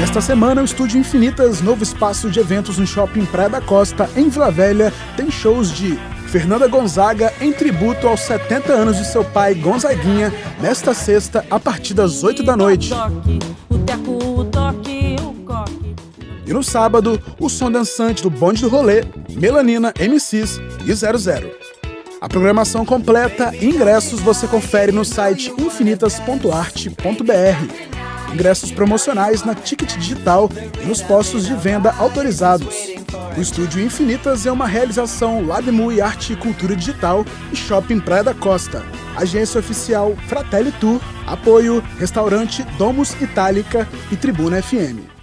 Nesta semana, o Estúdio Infinitas, novo espaço de eventos no Shopping Praia da Costa, em Vila Velha, tem shows de Fernanda Gonzaga em tributo aos 70 anos de seu pai Gonzaguinha, nesta sexta, a partir das 8 da noite. E no sábado, o som dançante do Bonde do Rolê, Melanina, MCs e 00. A programação completa e ingressos você confere no site infinitas.arte.br ingressos promocionais na Ticket Digital e nos postos de venda autorizados. O Estúdio Infinitas é uma realização Labmu e Arte e Cultura Digital e Shopping Praia da Costa. Agência oficial Fratelli Tour, apoio Restaurante Domus Itálica e Tribuna FM.